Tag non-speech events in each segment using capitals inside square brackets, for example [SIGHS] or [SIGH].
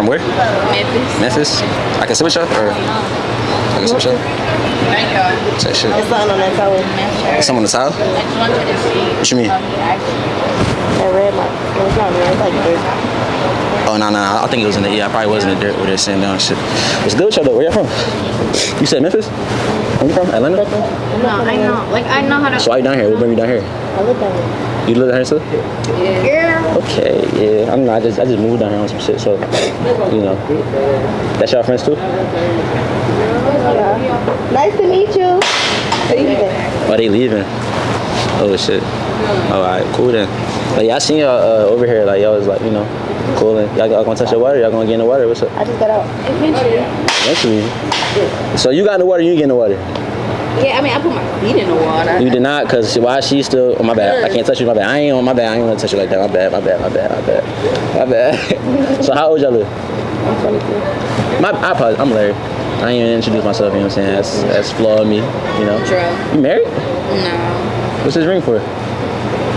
From where? Memphis. Memphis? I can sit with y'all? Or I can sit with y'all? Thank you. Shit. It's something on that color. Someone in the south? What you mean? That red mark. It's not red. It's like red. Oh, no, no, I think it was in the, yeah, I probably was in the dirt where they're sitting down shit. What's good with y'all though? Where y'all from? You said Memphis? Where you from? Atlanta? No, I know. Like I know how to. So why you down here? What bring you down here? I look down here. You live down here too? Yeah. Okay, yeah. I'm not, I just, I just moved down here on some shit, so, you know. That's y'all friends too? Yeah. Nice to meet you. You doing? Oh, they leaving? Oh, shit. All right, cool then. Like, yeah, I seen y'all uh, over here, like, y'all was like, you know, cool. Y'all, y'all gonna touch the water? Y'all gonna get in the water? What's up? I just got out. Eventually. So you got in the water, you get in the water? Yeah, I mean, I put my feet in the water. You did not, cause why she still? Oh my bad. I can't touch you. My bad. I ain't on my bad. I ain't gonna touch you like that. My bad. My bad. My bad. My bad. My bad. [LAUGHS] so how old y'all live? I'm 22. My, I probably, I'm Larry. I ain't even introduced myself. You know what I'm saying? That's that's flaw of me. You know. True. You married? No. What's this ring for?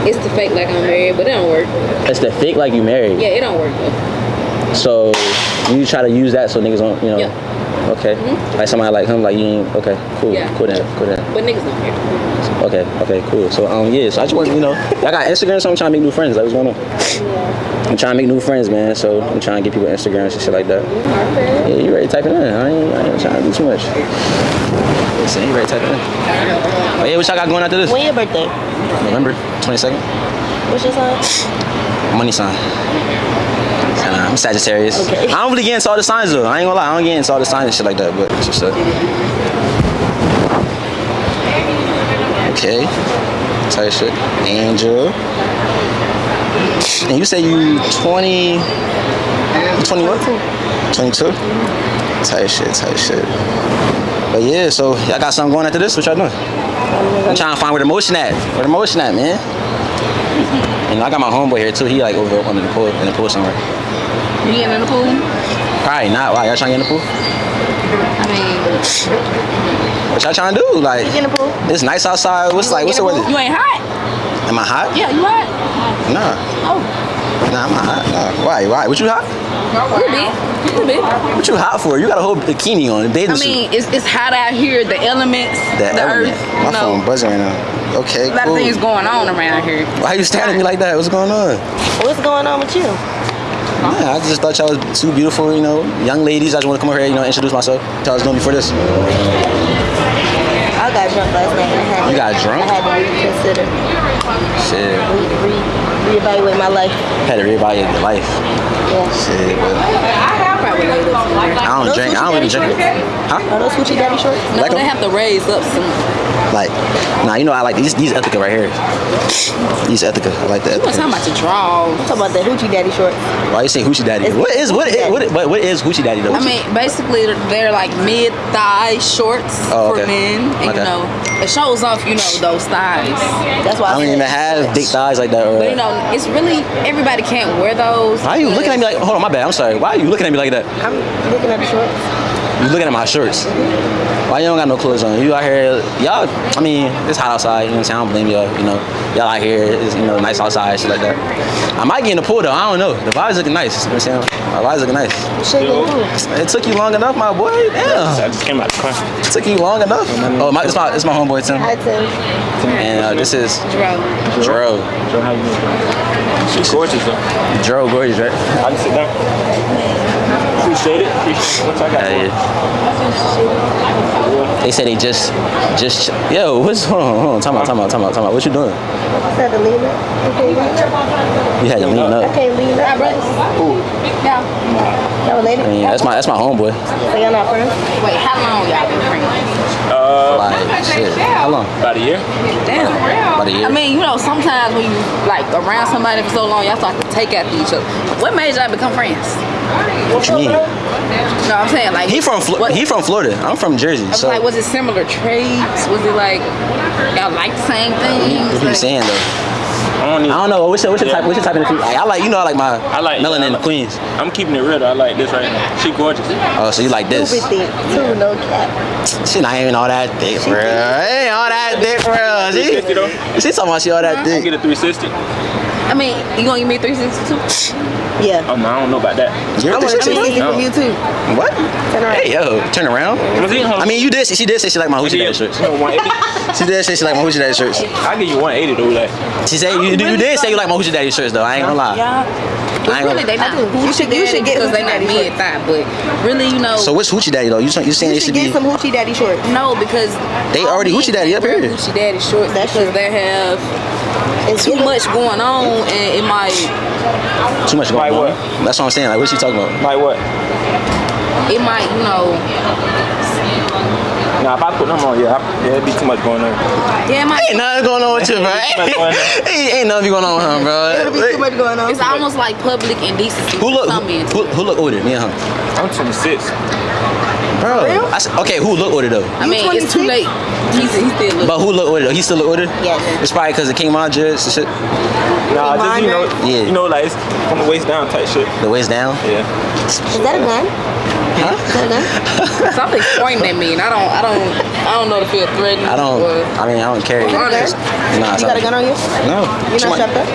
It's the fake like I'm married, but it don't work. It's the fake like you married. Yeah, it don't work though. So you try to use that so niggas don't, you know. Yeah. Okay. Mhm. Like somebody like him, like you ain't. Okay. Cool. Yeah. Cool then. Cool then. But niggas don't care. Okay. Okay. Cool. So um yeah. So I just want you know I got Instagram, so I'm trying to make new friends. Like what's going on? I'm trying to make new friends, man. So I'm trying to get people Instagrams and shit like that. Yeah, you ready to type it in? I ain't, I ain't trying to do too much. Listen, you ready to type it in? Oh yeah, what y'all got going after this? When your birthday? November 22nd. What's your sign? [SIGHS] Money sign. I'm Sagittarius. Okay. I don't really get into all the signs though. I ain't gonna lie, I don't get into all the signs and shit like that, but it's just uh, Okay. Type shit. Angel. And you say you 20 you 21? 22? Type shit, tight shit. But yeah, so y'all got something going after this? What y'all doing? I'm trying to find where the motion at. Where the motion at, man? And I got my homeboy here too. He like over under the pool in the pool somewhere. You getting in the pool? Probably not. Why? Y'all trying to get in the pool? I mean, What y'all trying to do? Like, You in the pool? it's nice outside. What's like? What's the weather? you ain't hot? Am I hot? Yeah, you hot? Nah. Oh, Nah, I'm not hot. Nah. Why? Why? What you hot? you bit. You bit. What you hot for? You got a whole bikini on, a bathing I suit. mean, it's, it's hot out here. The elements, The the, element. earth. My you know, phone buzzing right now. Okay, a lot cool. of things going on around here. Why are you staring at me like that? What's going on? What's going on with you? Yeah, I just thought y'all was two beautiful, you know, young ladies. I just want to come over here, you know, introduce myself. Tell us doing before this. I got drunk last night. I had You to- got drunk? I had to reconsider, Shit. re, re, reevaluate my life. Had to reevaluate your life. Yeah. Shit, but I don't Those drink. I don't Gucci really drink. Huh? Are those hoochie daddy shorts? No, Like 'em? they have to raise up some. Like, nah, you know I like these. These Ethika right here. These Ethika. I like the You was talking about your draw? I'm talking about the hoochie daddy shorts. Why you say Hoochie Daddy? It's- What is what is what is, what, what is Hoochie Daddy though? I mean, basically, they're like mid-thigh shorts Oh, for men, and Okay. you know, it shows off, you know, those thighs. That's why I don't said even have big thighs like that. Or, But you know, it's really everybody can't wear those. Why are you looking at me like? Hold on, my bad. I'm sorry. Why are you looking at me like that? I'm looking at the shorts. You looking at my shirts? Why you don't got no clothes on? You out here, y'all. I mean, it's hot outside. You know what I'm saying? I don't blame y'all. You know, y'all out here. It's you know nice outside, shit like that. I might get in the pool though. I don't know. The vibe's looking nice. You know what I'm saying? My vibe's looking nice. Shit, you. It took you long enough, my boy. damn. I just came out the car. It took you long enough. Oh, my, it's my, it's my homeboy Tim, I tell you. and uh, this is Dro. Dro. Joe, how you doing? She's gorgeous though. Dro gorgeous, right? I can sit down. Appreciate it. Appreciate what I got. Yeah, yeah. They said they just, just. Yo, what's hold on, hold on, time out, time out, time out, time out. What you doing? I had to lean up. I can't lean up. You had to lean I up. can't lean up. Yeah. That was lady. I mean, that's my, that's my homeboy. So y'all not friends? Wait, how long y'all been friends? Uh, Like, shit. How long? about a year. Damn. About a year. I mean, you know, sometimes when you like around somebody for so long, y'all start to take after each other. What made y'all become friends? What you mean? No, I'm saying like He from Flo- what- he from Florida. I'm from Jersey. I was So like, was it similar traits? Was it like y'all like the same things? what you Like, saying though? I don't need. I don't know. What's your, what's your type? What's your type in the female? Like, I like you know I like my I like melanin I like- queens. I'm keeping it real. though. I like this right now. She gorgeous. Oh, so you like this? Stupid thing. Too, no cap. She not even all that thick, bro. Ain't all that thick, bro. She, 360 though. she talking about she all that I thick. get a 360. I mean, you gonna give me 362? [LAUGHS] Yeah. Um, I don't know about that. You're I want to 360? see No. from you too. What? Turn around. Hey, yo, turn around. I mean, you did. She did say she like my hoochie daddy shirts. [LAUGHS] She did say she like my hoochie daddy shirts. I give you 180 though. Like, She said you, you did say you like my hoochie daddy shirts though. I ain't gonna lie. Yeah. I ain't really, they not. do. You should- you should get because they hoochie not daddy mid thigh. But really, you know, So what's hoochie daddy though? You saying you saying You should should get be? some hoochie daddy shorts. no, because They already hoochie daddy up here. Hoochie daddy shorts That's because true. they have It's too much going on, and it might Too much going Like on. what? That's what I'm saying. Like what she talking about? like what? it might you know Nah, if I put them on, yeah, I, yeah, it'd be too much going on. yeah it might. Ain't nothing going on with you, bro. Ain't going on. ain't, ain't nothing going on with him, bro. It'll be too much going on. It's almost like public indecency. Who look? Who, who, who look older? Me and her. I'm 26. Bro. real? I said, okay, who look older though? I mean, You it's too late. He's, he still look. But who look older though? He still look older? Yes. It's probably because of King Mon and shit. Nah, just you know, Yeah. you know, like it's from the waist down type shit. The waist down. Yeah. Is that a gun? Huh? Is that a gun? Something's pointing at me, and I don't, I don't, I don't know to feel threatened. I don't. Or, I mean, I don't carry. You got a gun? Nah, You got a gun on you? No. You're not my- strapped up?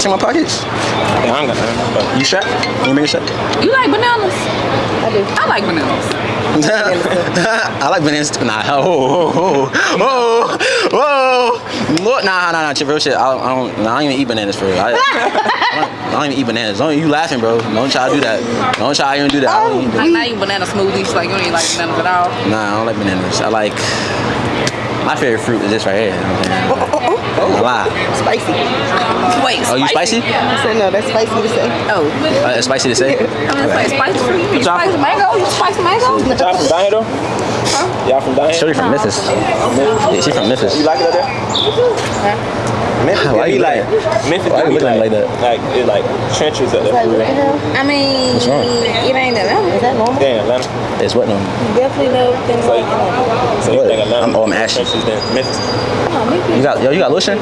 Check my pockets. Yeah, I ain't got nothing. But You strapped? You bring a strap? you like bananas? I do. I like bananas. [LAUGHS] I like bananas. too. Nah, oh, oh, oh, whoa, whoa, whoa, whoa, whoa. Look, nah, nah, nah, shit, real shit. I don't, I don't, nah, I don't even eat bananas for real. I, [LAUGHS] I, don't, I don't even eat bananas. Don't you laughing, bro? Don't try to do that. Don't try to even do that. I don't even, Like not even banana smoothies. Like you don't even like bananas at all. nah, I don't like bananas. I like my favorite fruit is this right here. I lie. Spicy. Wait, Oh, you spicy? I said no, that's spicy to say. Oh, Uh, it's spicy to say. [LAUGHS] I mean, it's like spicy fruit. You Y'all- spicy mango? You spicy mango? y'all from down here though? Y'all from down here? Shorty from Memphis. Yeah, she from Memphis. You like it up there? Memphis, Why it be like looking- Memphis, why it you be looking like, like that? Like it like trenches up there. Like, what? I mean, What's wrong? it ain't that. Is that normal? Damn, Atlanta. It's what no? Definitely know things So, like that. so you What? think Atlanta? I'm- oh, I'm ashy. Trenches than Memphis. Oh, maybe. You got yo, you got lotion?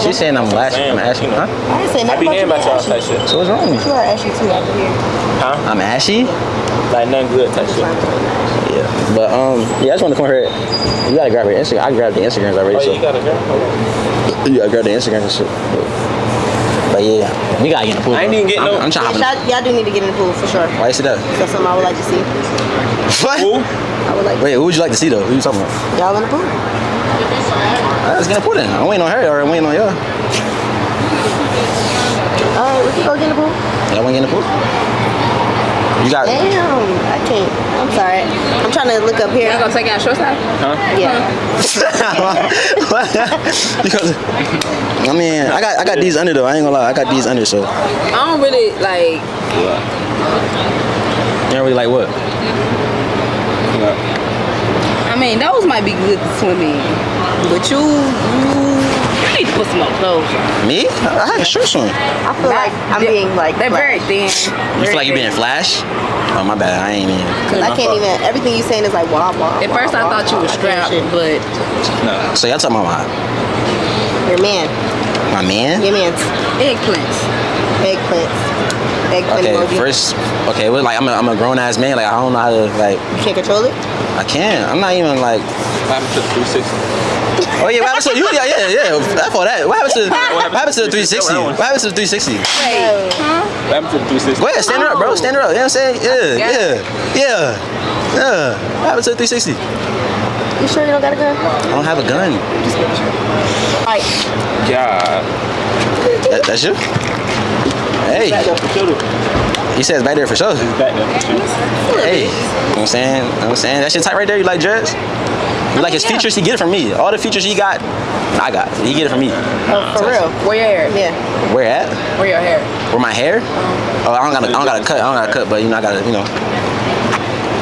She's saying I'm lashing. I'm ashy. Huh? I didn't say I nothing be about hearing you about y'all being type shit. So what's wrong? You are ashy too out here. Huh? I'm ashy. Like nothing good type shit. Yeah. But um, yeah, I just want to come here. You gotta grab her Instagram. I grabbed the Instagrams already. Oh, so you got a girl? Hold you gotta grab the Instagrams and shit. But yeah, we gotta get in the pool. I ain't bro. even get I'm, no- I'm trying to. Y'all, y'all do need to get in the pool for sure. Why is it that? That's something I would like to see. What? on. Who? I would like Wait, who would you like to see though? Who you talking about? y'all in the pool. Alright, let's get in the pool then. I'm waiting on her or I'm waiting on y'all. All right, we can go get in the pool. Y'all wanna get in the pool? You got. Damn, I can't. I'm sorry. I'm trying to look up here. Y'all gonna take out short side? Yeah. [LAUGHS] because I mean, I got I got these under though. I ain't gonna lie, I got these under. So I don't really like. you don't really like what? I mean, those might be good to swim in, but you, you, you need to put some more clothes on. Me? I I had a shirt on. I feel like I'm being like. They're very thin. You feel like you're being Flash? Oh my bad, I ain't even. Cause I can't even. Everything you saying is like wah wah. At first, I thought you were strapped, but So y'all talking about my, Your man. my man? Your man's eggplants. eggplants. Eggplant Okay, emoji. first, okay, well, like I'm a, I'm a grown ass man. Like I don't know how to like. You can't control it. I can't. I'm not even like. What happened to the 360? Oh yeah, what happened to you? Yeah, yeah, yeah. That's for that. What happened to what happened to the 360? What happened to the 360? Wait, huh? What happened to the 360? Go ahead, stand her up, bro. Oh. Stand up. You know what I'm saying? Yeah, got yeah, yeah, yeah. What happened to the 360? You sure you don't got a gun? I don't have a gun. Alright. God. That, that's you? Hey, Back there for sure. he says back there for sure. It's back there for sure. Hey, you know what I'm saying? You know what I'm saying? That shit tight right there. You like dreads? You like his yeah. features? He get it from me. All the features he got, I got. He get it from me. Oh, for real. Where your hair? Yeah. Where at? Where your hair? Where my hair? Uh-huh. Oh, I don't got. I don't got to cut. I don't got to cut. But you know, I got to. You know.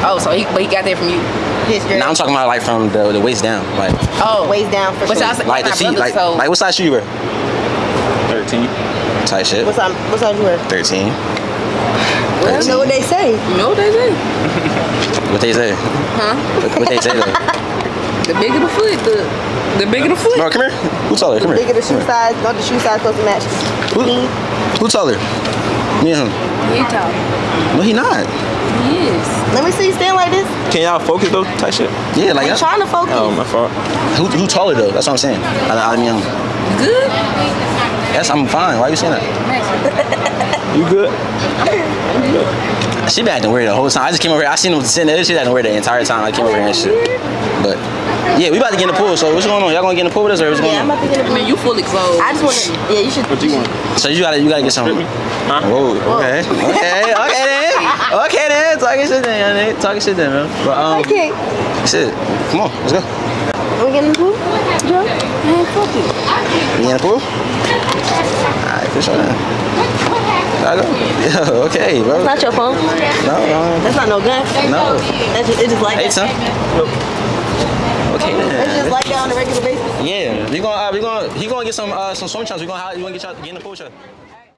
Oh, so he, but he got that from you. His Now I'm talking about like from the, the waist down, like Oh, waist down for But sure. y'all like the my feet, like so- like what size shoe you wear? 13. Tight shit. What size? What size you wear? Thirteen. I don't know what they say. you know what they say? What they say? Huh? What, what they say though? The bigger the foot, the The bigger the foot. No, come here. Who taller? Come here. Bigger the shoe size. Don't the shoe size supposed to match? Who, who taller? Me and him. He tall. No, he not. He is. Let me see you stand like this. Can y'all focus though? Type shit. Yeah, like I'm trying to focus. Oh, my fault. Who, who taller though? That's what I'm saying. Out of, out of me him. Good. Yes, I'm fine. Why are you saying that? [LAUGHS] You good? She been acting weird the whole time. I just came over here. I seen him sitting there. She acting weird the entire time. I came over here and shit. But yeah, we about to get in the pool. So what's going on? Y'all gonna get in the pool with us or what's going Yeah, I'm about to get I a mean, you fully clothed. I just want to. Yeah, you should. What you want? So you gotta you gotta get some. Huh? Whoa. Okay. Okay. Okay then. Okay then. Talking shit then, young nigga. Talking shit then, man. But um, Okay. shit. Come on, let's go. Are we getting in the pool? Joe? Man, fuck you. You in the pool? Alright, for sure then. I go. Yeah. [LAUGHS] Okay, bro. It's not your phone. No. Um, That's not no gun. no. That's just, it's just like Hey, that. son. Okay It's just then. like that on a regular basis. Yeah, we gonna uh, we gonna he gonna get some uh, some swim trunks. We gonna we gonna get y'all get in the pool.